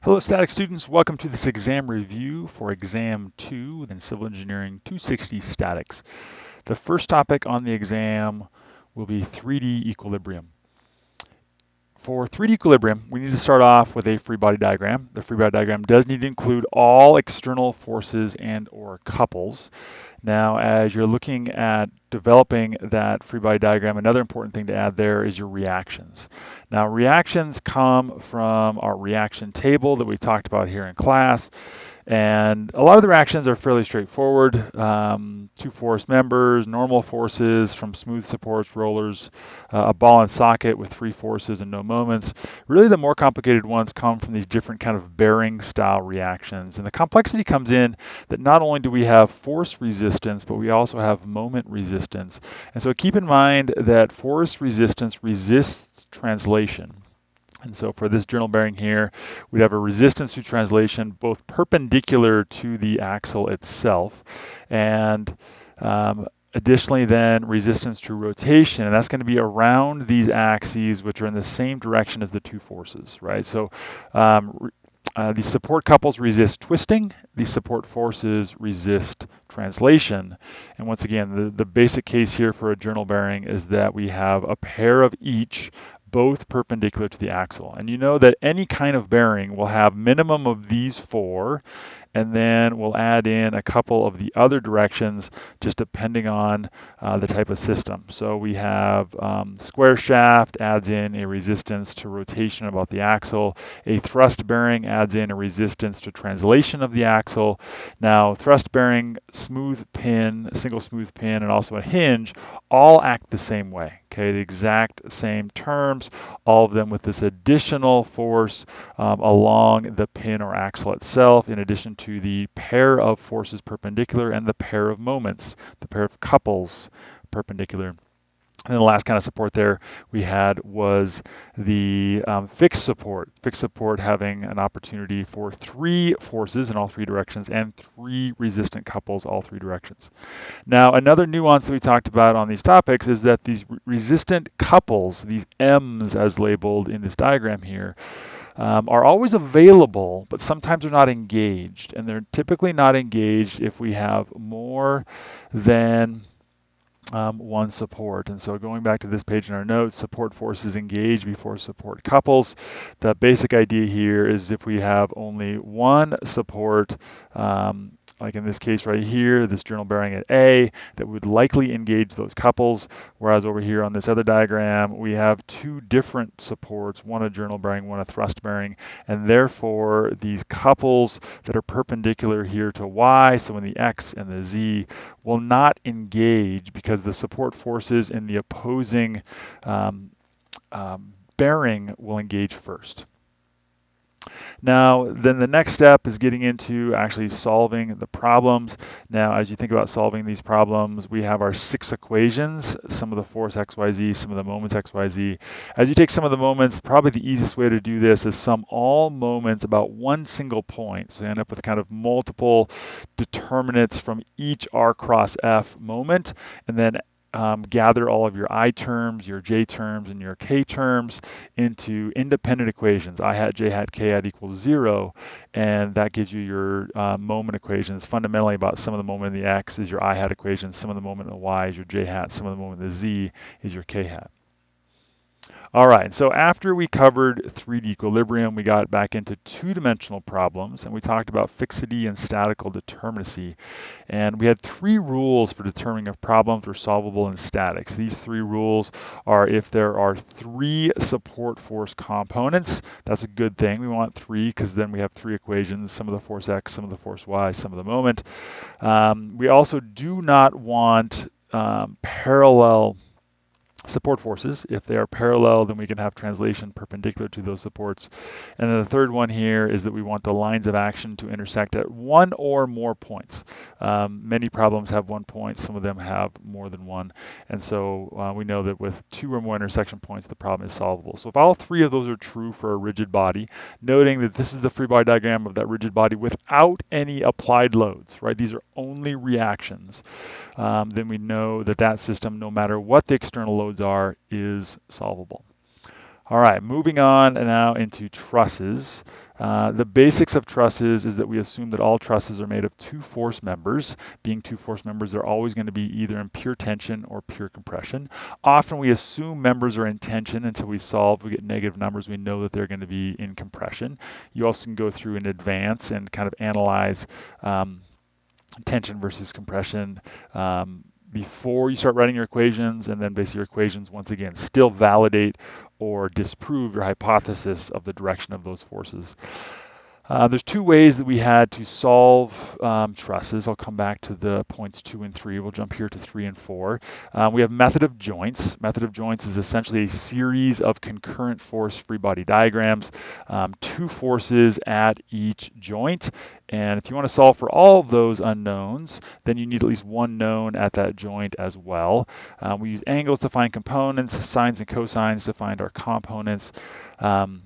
Hello static students, welcome to this exam review for exam 2 in Civil Engineering 260 Statics. The first topic on the exam will be 3D equilibrium. For 3D equilibrium, we need to start off with a free body diagram. The free body diagram does need to include all external forces and or couples. Now, as you're looking at developing that free body diagram, another important thing to add there is your reactions. Now, reactions come from our reaction table that we talked about here in class. And a lot of the reactions are fairly straightforward. Um, two force members, normal forces from smooth supports, rollers, uh, a ball and socket with three forces and no moments. Really the more complicated ones come from these different kind of bearing style reactions. And the complexity comes in that not only do we have force resistance, but we also have moment resistance. And so keep in mind that force resistance resists translation. And so for this journal bearing here, we'd have a resistance to translation both perpendicular to the axle itself and um, additionally then resistance to rotation. And that's going to be around these axes which are in the same direction as the two forces right? So um, uh, these support couples resist twisting these support forces resist translation. And once again the, the basic case here for a journal bearing is that we have a pair of each both perpendicular to the axle. And you know that any kind of bearing will have minimum of these four, and then we'll add in a couple of the other directions just depending on uh, the type of system. So we have um, square shaft adds in a resistance to rotation about the axle. A thrust bearing adds in a resistance to translation of the axle. Now thrust bearing, smooth pin, single smooth pin, and also a hinge all act the same way. Okay, the exact same terms, all of them with this additional force um, along the pin or axle itself, in addition to the pair of forces perpendicular and the pair of moments, the pair of couples perpendicular. And then the last kind of support there we had was the um, fixed support. Fixed support having an opportunity for three forces in all three directions and three resistant couples all three directions. Now, another nuance that we talked about on these topics is that these resistant couples, these M's as labeled in this diagram here, um, are always available, but sometimes they're not engaged. And they're typically not engaged if we have more than um, one support. And so going back to this page in our notes, support forces engage before support couples. The basic idea here is if we have only one support um, like in this case right here, this journal bearing at A, that would likely engage those couples, whereas over here on this other diagram, we have two different supports, one a journal bearing, one a thrust bearing, and therefore these couples that are perpendicular here to Y, so in the X and the Z, will not engage because the support forces in the opposing um, um, bearing will engage first. Now, then the next step is getting into actually solving the problems. Now, as you think about solving these problems, we have our six equations, sum of the force XYZ, sum of the moments XYZ. As you take some of the moments, probably the easiest way to do this is sum all moments about one single point. So you end up with kind of multiple determinants from each R cross F moment, and then um, gather all of your I terms, your J terms, and your K terms into independent equations. I hat, J hat, K hat equals zero, and that gives you your uh, moment equations. Fundamentally about sum of the moment in the X is your I hat equation, sum of the moment in the Y is your J hat, sum of the moment in the Z is your K hat. All right, so after we covered 3D equilibrium, we got back into two-dimensional problems, and we talked about fixity and statical determinacy. And we had three rules for determining if problems were solvable in statics. These three rules are if there are three support force components, that's a good thing. We want three because then we have three equations, sum of the force X, sum of the force Y, sum of the moment. Um, we also do not want um, parallel support forces. If they are parallel, then we can have translation perpendicular to those supports. And then the third one here is that we want the lines of action to intersect at one or more points. Um, many problems have one point, some of them have more than one. And so uh, we know that with two or more intersection points, the problem is solvable. So if all three of those are true for a rigid body, noting that this is the free body diagram of that rigid body without any applied loads, right? These are only reactions. Um, then we know that that system, no matter what the external loads are, is solvable. All right, moving on now into trusses. Uh, the basics of trusses is that we assume that all trusses are made of two force members. Being two force members, they're always going to be either in pure tension or pure compression. Often we assume members are in tension until we solve, we get negative numbers, we know that they're going to be in compression. You also can go through in advance and kind of analyze um, tension versus compression. Um, before you start writing your equations, and then basically your equations, once again, still validate or disprove your hypothesis of the direction of those forces. Uh, there's two ways that we had to solve um, trusses. I'll come back to the points two and three. We'll jump here to three and four. Um, we have method of joints. Method of joints is essentially a series of concurrent force free body diagrams, um, two forces at each joint. And if you want to solve for all of those unknowns, then you need at least one known at that joint as well. Um, we use angles to find components, sines and cosines to find our components. Um,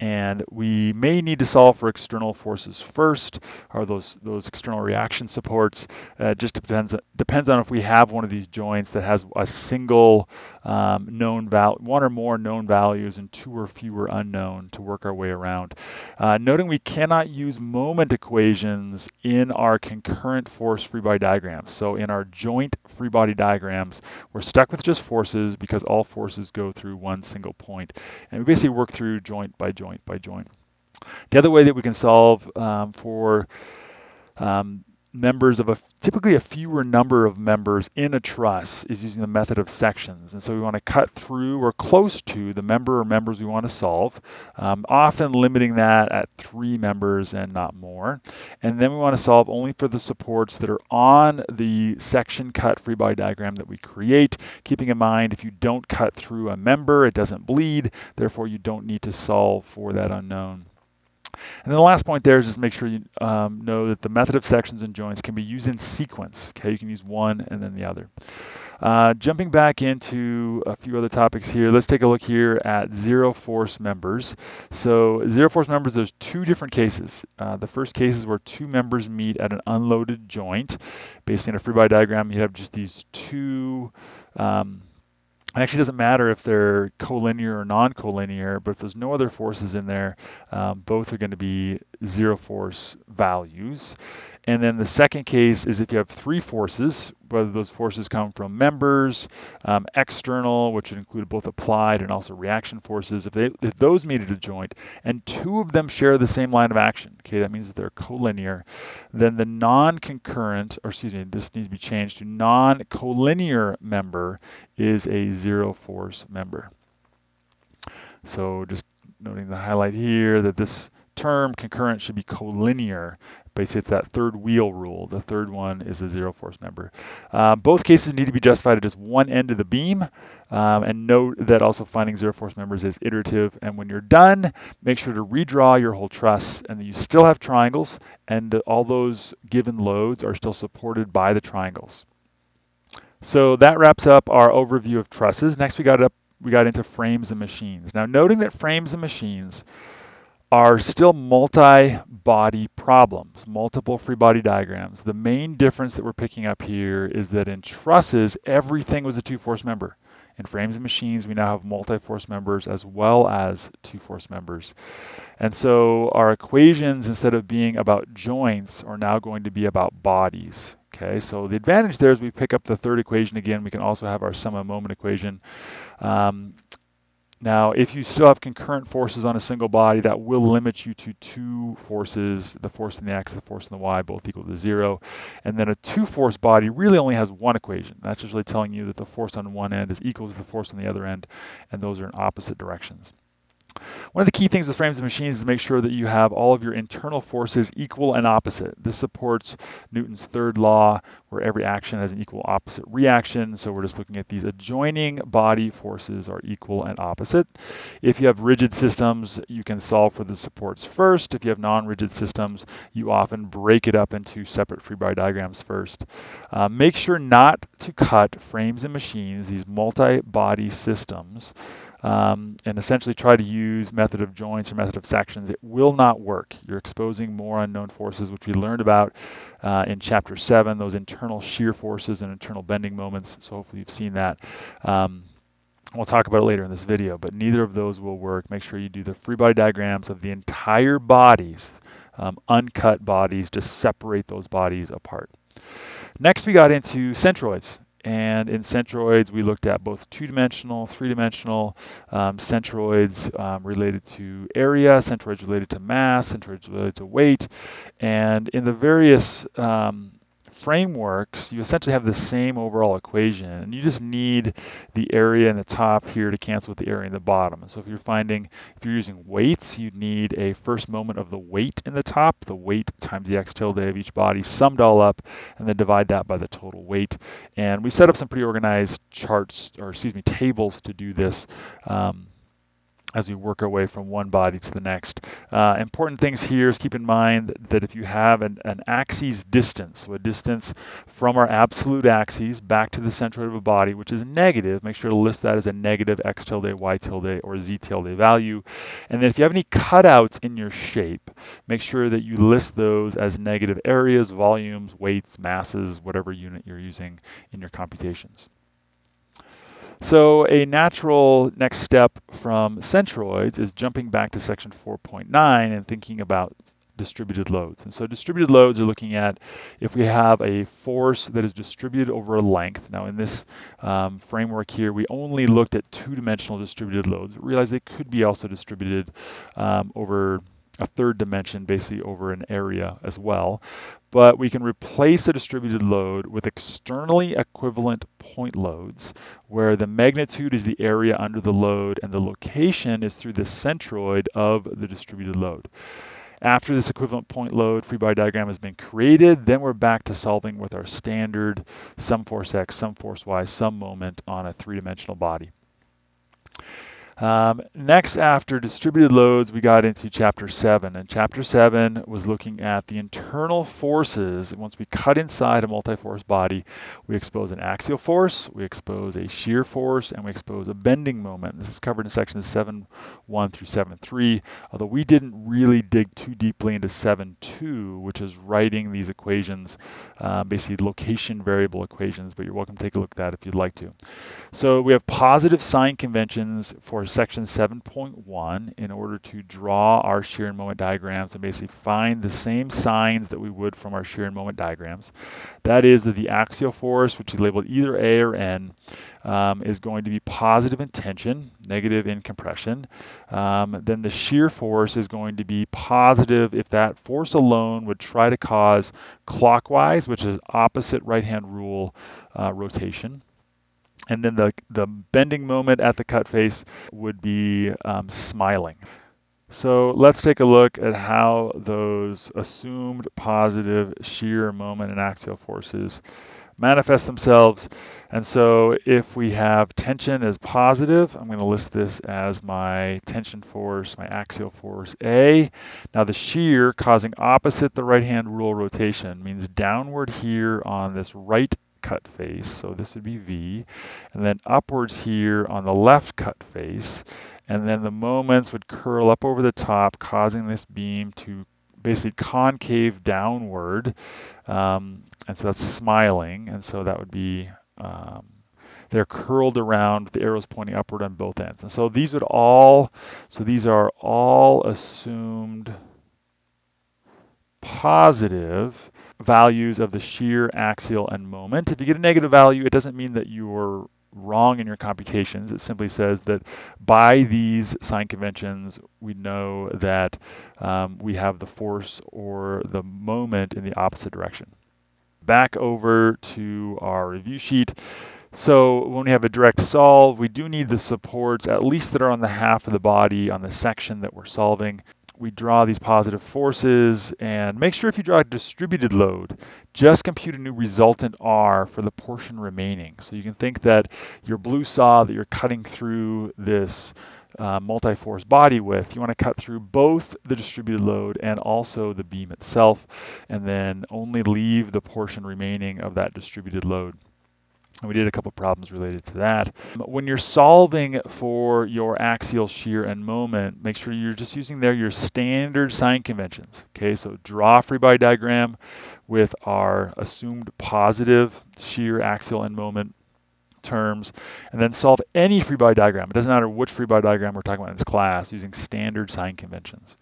and we may need to solve for external forces first, or those those external reaction supports. Uh, just depends depends on if we have one of these joints that has a single um, known value, one or more known values, and two or fewer unknown to work our way around. Uh, noting we cannot use moment equations in our concurrent force free body diagrams. So in our joint free body diagrams, we're stuck with just forces because all forces go through one single point, and we basically work through joint by joint joint by joint. The other way that we can solve um, for um, members of a typically a fewer number of members in a truss is using the method of sections. And so we want to cut through or close to the member or members we want to solve, um, often limiting that at three members and not more. And then we want to solve only for the supports that are on the section cut free body diagram that we create, keeping in mind if you don't cut through a member, it doesn't bleed, therefore you don't need to solve for that unknown. And then the last point there is just make sure you um, know that the method of sections and joints can be used in sequence. Okay, you can use one and then the other. Uh, jumping back into a few other topics here, let's take a look here at zero force members. So zero force members, there's two different cases. Uh, the first case is where two members meet at an unloaded joint. Based on a free body diagram, you have just these two um, it actually doesn't matter if they're collinear or non-collinear, but if there's no other forces in there, um, both are going to be zero force values. And then the second case is if you have three forces, whether those forces come from members, um, external, which would include both applied and also reaction forces, if, they, if those meet at a joint and two of them share the same line of action, okay, that means that they're collinear, then the non-concurrent, or excuse me, this needs to be changed to non-collinear member is a zero force member. So just noting the highlight here that this term concurrent should be collinear. Basically, it's that third wheel rule. The third one is a zero force member. Uh, both cases need to be justified at just one end of the beam. Um, and note that also finding zero force members is iterative. And when you're done, make sure to redraw your whole truss and you still have triangles and the, all those given loads are still supported by the triangles. So that wraps up our overview of trusses. Next, we got up we got into frames and machines. Now, noting that frames and machines are still multi-body problems, multiple free body diagrams. The main difference that we're picking up here is that in trusses, everything was a two-force member. In frames and machines, we now have multi-force members as well as two-force members. And so our equations, instead of being about joints, are now going to be about bodies. Okay, so the advantage there is we pick up the third equation again. We can also have our sum of moment equation. Um, now, if you still have concurrent forces on a single body, that will limit you to two forces, the force in the x, the force in the y, both equal to zero. And then a two-force body really only has one equation. That's just really telling you that the force on one end is equal to the force on the other end, and those are in opposite directions. One of the key things with frames and machines is to make sure that you have all of your internal forces equal and opposite. This supports Newton's third law, where every action has an equal opposite reaction. So we're just looking at these adjoining body forces are equal and opposite. If you have rigid systems, you can solve for the supports first. If you have non-rigid systems, you often break it up into separate free body diagrams first. Uh, make sure not to cut frames and machines, these multi-body systems, um, and essentially try to use method of joints or method of sections, it will not work. You're exposing more unknown forces, which we learned about uh, in chapter seven, those internal shear forces and internal bending moments. So hopefully you've seen that. Um, We'll talk about it later in this video, but neither of those will work. Make sure you do the free body diagrams of the entire bodies, um, uncut bodies, just separate those bodies apart. Next, we got into centroids. And in centroids, we looked at both two-dimensional, three-dimensional um, centroids um, related to area, centroids related to mass, centroids related to weight. And in the various um, frameworks, you essentially have the same overall equation, and you just need the area in the top here to cancel with the area in the bottom. So if you're finding, if you're using weights, you need a first moment of the weight in the top, the weight times the x tilde of each body summed all up, and then divide that by the total weight. And we set up some pretty organized charts, or excuse me, tables to do this. Um, as we work our way from one body to the next. Uh, important things here is keep in mind that if you have an, an axis distance, so a distance from our absolute axes back to the centroid of a body, which is negative, make sure to list that as a negative x tilde, y tilde, or z tilde value. And then if you have any cutouts in your shape, make sure that you list those as negative areas, volumes, weights, masses, whatever unit you're using in your computations. So a natural next step from centroids is jumping back to section 4.9 and thinking about distributed loads. And so distributed loads are looking at if we have a force that is distributed over a length. Now in this um, framework here, we only looked at two-dimensional distributed loads, but realized they could be also distributed um, over a third dimension basically over an area as well. But we can replace a distributed load with externally equivalent point loads where the magnitude is the area under the load and the location is through the centroid of the distributed load. After this equivalent point load free body diagram has been created, then we're back to solving with our standard sum force x, sum force y, sum moment on a three-dimensional body. Um, next, after distributed loads, we got into chapter 7. And chapter 7 was looking at the internal forces. Once we cut inside a multi-force body, we expose an axial force, we expose a shear force, and we expose a bending moment. This is covered in sections 7.1 through 7.3, although we didn't really dig too deeply into 7.2, which is writing these equations, uh, basically location variable equations, but you're welcome to take a look at that if you'd like to. So we have positive sign conventions for section 7.1 in order to draw our shear and moment diagrams and basically find the same signs that we would from our shear and moment diagrams. That is that the axial force, which is labeled either A or N, um, is going to be positive in tension, negative in compression. Um, then the shear force is going to be positive if that force alone would try to cause clockwise, which is opposite right-hand rule uh, rotation. And then the, the bending moment at the cut face would be um, smiling. So let's take a look at how those assumed positive shear moment and axial forces manifest themselves. And so if we have tension as positive, I'm going to list this as my tension force, my axial force A. Now the shear causing opposite the right-hand rule rotation means downward here on this right cut face, so this would be V, and then upwards here on the left cut face, and then the moments would curl up over the top, causing this beam to basically concave downward, um, and so that's smiling, and so that would be um, they're curled around, the arrows pointing upward on both ends. And so these would all, so these are all assumed positive values of the shear, axial, and moment. If you get a negative value, it doesn't mean that you're wrong in your computations. It simply says that by these sign conventions, we know that um, we have the force or the moment in the opposite direction. Back over to our review sheet. So when we have a direct solve, we do need the supports, at least that are on the half of the body on the section that we're solving we draw these positive forces and make sure if you draw a distributed load, just compute a new resultant R for the portion remaining. So you can think that your blue saw that you're cutting through this uh, multi-force body with, you want to cut through both the distributed load and also the beam itself, and then only leave the portion remaining of that distributed load. And we did a couple problems related to that. When you're solving for your axial shear and moment, make sure you're just using there your standard sign conventions. Okay, so draw a free body diagram with our assumed positive shear, axial, and moment terms, and then solve any free body diagram. It doesn't matter which free body diagram we're talking about in this class using standard sign conventions.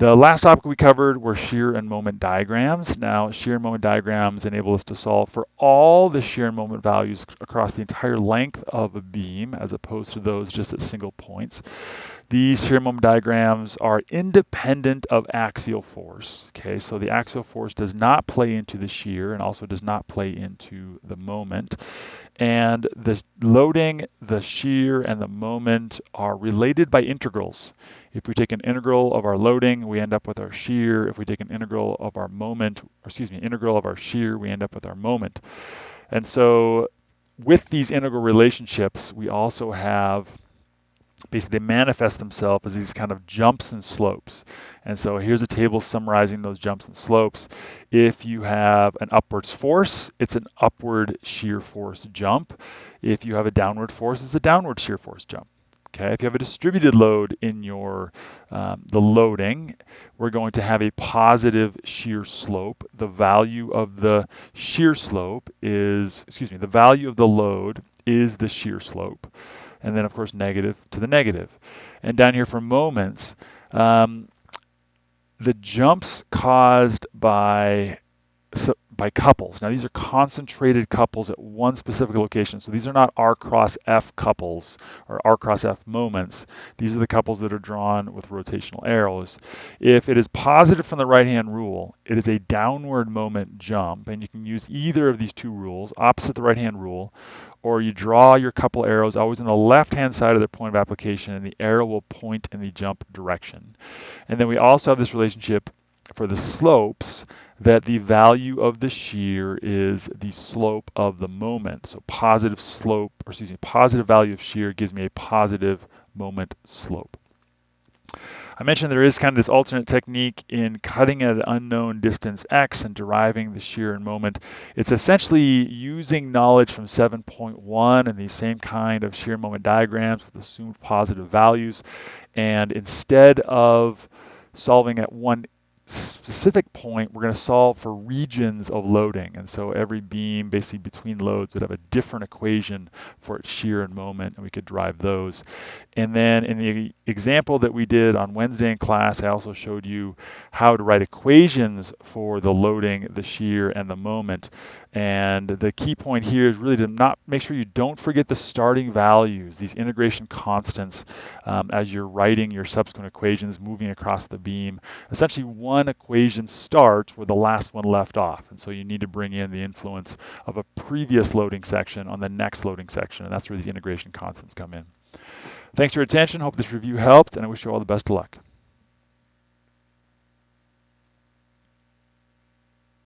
The last topic we covered were shear and moment diagrams. Now, shear and moment diagrams enable us to solve for all the shear and moment values across the entire length of a beam as opposed to those just at single points. These shear moment diagrams are independent of axial force. Okay, so the axial force does not play into the shear and also does not play into the moment. And the loading, the shear, and the moment are related by integrals. If we take an integral of our loading, we end up with our shear. If we take an integral of our moment, or excuse me, integral of our shear, we end up with our moment. And so with these integral relationships, we also have basically they manifest themselves as these kind of jumps and slopes. And so here's a table summarizing those jumps and slopes. If you have an upwards force, it's an upward shear force jump. If you have a downward force, it's a downward shear force jump. Okay, if you have a distributed load in your um, the loading, we're going to have a positive shear slope. The value of the shear slope is, excuse me, the value of the load is the shear slope. And then of course negative to the negative. And down here for moments, um, the jumps caused by by couples. Now these are concentrated couples at one specific location. So these are not R cross F couples or R cross F moments. These are the couples that are drawn with rotational arrows. If it is positive from the right hand rule, it is a downward moment jump and you can use either of these two rules, opposite the right hand rule, or you draw your couple arrows always on the left hand side of the point of application and the arrow will point in the jump direction. And then we also have this relationship for the slopes that the value of the shear is the slope of the moment. So positive slope, or excuse me, positive value of shear gives me a positive moment slope. I mentioned there is kind of this alternate technique in cutting at an unknown distance x and deriving the shear and moment. It's essentially using knowledge from 7.1 and these same kind of shear moment diagrams with assumed positive values. And instead of solving at one specific point, we're going to solve for regions of loading. And so every beam basically between loads would have a different equation for its shear and moment, and we could drive those. And then in the example that we did on Wednesday in class, I also showed you how to write equations for the loading, the shear, and the moment. And the key point here is really to not make sure you don't forget the starting values, these integration constants, um, as you're writing your subsequent equations moving across the beam. Essentially, one equation starts where the last one left off. And so you need to bring in the influence of a previous loading section on the next loading section. And that's where these integration constants come in. Thanks for your attention. Hope this review helped, and I wish you all the best of luck.